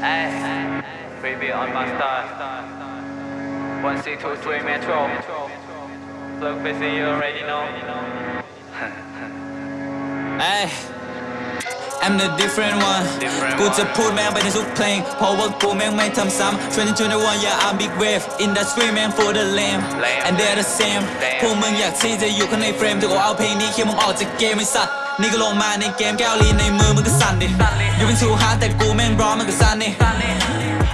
Ay, baby on my star. Three metro. Look busy, you already know. Ay I'm the different one Different กูจะ one พูดแม่งไปในทุกเพลง เพราะว่ากูแม่งไม่ทำซ้ำ2021 yeah I'm big wave industry แม่ง for the lame Lame and they're the same Lame พวกมึงอยากที่จะอยู่ข้างในเฟรมแต่กูเอาเพลงนี้เคียมึงออกจากเกมไอ้สัตว์นี่ก็ลงมาในเกมแก้วลีนในมือมึงก็สั่นดิสั่นดิอยู่เป็น too hard แต่กูแม่งร้อนมันก็สั่นนี่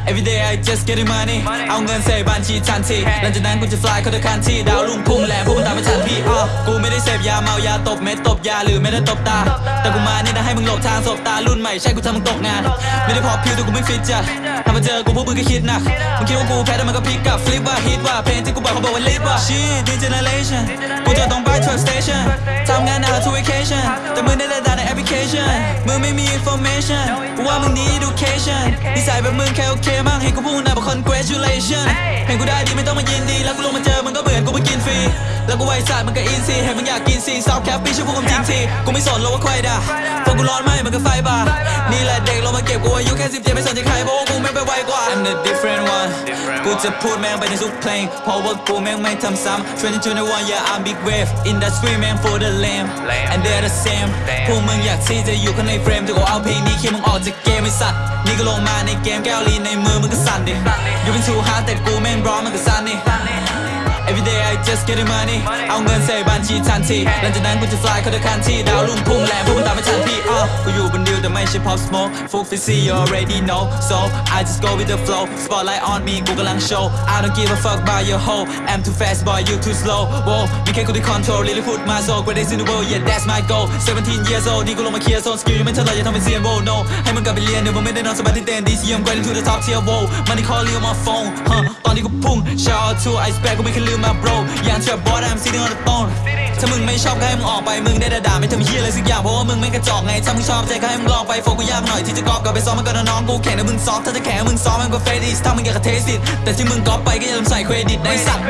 Every day I just getting money Money เอาเงินใส่บัญชีทันที Hey หลังจากนั้นกูจะ fly เข้าทุกคันที่ดาวลุ่งพุ่งแหลมพวกมึงตามไม่ทันพี่อ้อกูไม่ได้เสพยาเมายาตบเม็ดตบยาหรือไม่ได้ตบตา แต่กูมาเนี่ยนะให้มึงหลบทางสบตารุ่นใหม่ใช่กูทำมึงตกงาน ไม่ได้พอพิวแต่กูไม่ฟิตจ้ะถ้ามาเจอกูพวกมึงก็คิดหนักมึงคิดว่ากูแพ้แต่มันก็พลิกกลับฟลิปว่าฮิตว่าเพลงที่กูบอกเขาบอกว่าลิปว่า shit new generation กูจะต้องไป truck station ทำงานหนัก to vacation แต่มึงได้แต่ด่าในแอปพลิเคชันมึงไม่มี information กูว่ามึง need education นิสัยแบบมึงแค่โอเคมากให้กูพูดนะบอก congratulation เห็นกูได้ดีไม่ต้องมายินดีแล้วกูลงมาเจอ แล้วกูไวสัตว์มันก็อินซีเห็นมึงอยากกินซีซอฟแคปปี้ช่วยพวกมึงจริงทีกูไม่สนหรอกว่าใครด่าพวกกูร้อนไหมมันก็ไฟบ่านี่แหละเด็กลงมาเก็บกูอายุแค่สิบเจ็ดไม่สนใจใครเพราะว่ากูแม่งไปไวกว่า I'm the different one Different กูจะพูดแม่งไปในทุกเพลงเพราะว่ากูแม่งไม่ทำซ้ำ2021 yeah I'm big wave industry แม่ง for the lame Lame and they're the same Lame พวกมึงอยากที่จะอยู่ข้างในเฟรมแต่กูเอาเพลงนี้เคียมึงออกจากเกมไอ้สัตว์นี่ก็ลงมาในเกมแก้ว lean ในมือมึงก็สั่นดิสั่นดิอยู่เป็น too hard แต่กูแม่งร้อนมันก็สั่นนี่ Every day I just getting money เอาเงินใส่บัญชีทันที หลังจากนั้นกูจะ fly เข้าทุกคันที่ดาวลุ่งพุ่งแหลมพวกมึงตามไม่ทันพี่อ้อกูอยู่บนดิวแต่ไม่ใช่ pop smoke full fizzy you already know so I just go with the flow spotlight on me กูกำลังโชว์ I don't give a fuck about your hoe I'm too fast boy you too slow whoa มีแค่กูที่ control really put my soul greatest in the world yeah that's my goal 17 years old นี่กูลงมาเคลียร์โซน skill ยังไม่เท่าไหร่อย่าทำเป็นเซียน whoa no ให้มึงกลับไปเรียนเดี๋ยวมึงไม่ได้นอนสบายที่เต็นท์ this year I'm going to the top tier whoa money call you on my phone huh ต อนนี้กูพุ่ง shout out to ice bag กูไม่เคยลืมมา bro อย่างเชื่อบอส I'm sitting on the throne ถ้ามึงไม่ชอบก็ให้มึงออกไปมึงได้แต่ด่าไม่ทำเฮียอะไรสักอย่างเพราะว่ามึงไม่กระจอกไงถ้ามึงชอบใจก็ให้มึงลองไปโฟกูยากหน่อยที่จะกอบกับไปซ้อมมันก็น้องกูแข่งแต่มึงซ้อมถ้าจะแข่งมึงซ้อมมันก็เฟดิสถ้ามึงอยากจะเทสิตแต่ที่มึงกอปไปก็อย่าลืมใส่เครดิตในสัตว์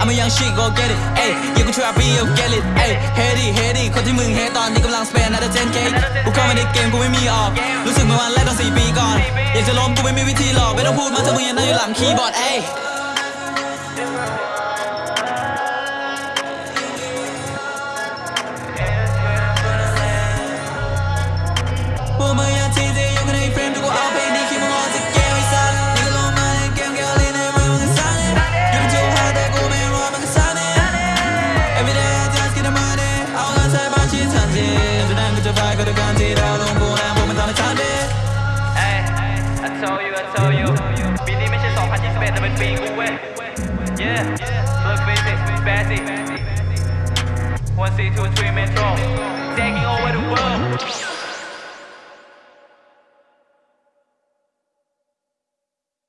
I'm a young shit go get it เอ้ยอย่ากู trap me you get it เอ้ย heady heady คนที่มึงเฮตอนนี้กำลัง spend another 10k กูเข้ามาในเกมกูไม่มีออก รู้สึกเหมือนวันแรกตอนสี่ปีก่อนอยากจะล้มกูไม่มีวิธีหรอกไม่ต้องพูดมาถ้ามึงยังนั่งอยู่หลังคีย์บอร์ดเอ้ย บัญชีทันทีหลังจากนั้นกูจะไปก็ทุกการที่เราลงกูแล้วพวกมันทำให้ทันที Ay, I told you, I told you ปีนี้ไม่ใช่ 2021แต่เป็นปีกูเว้ย Yeah, look busy, busy One C two three Metro Taking over the world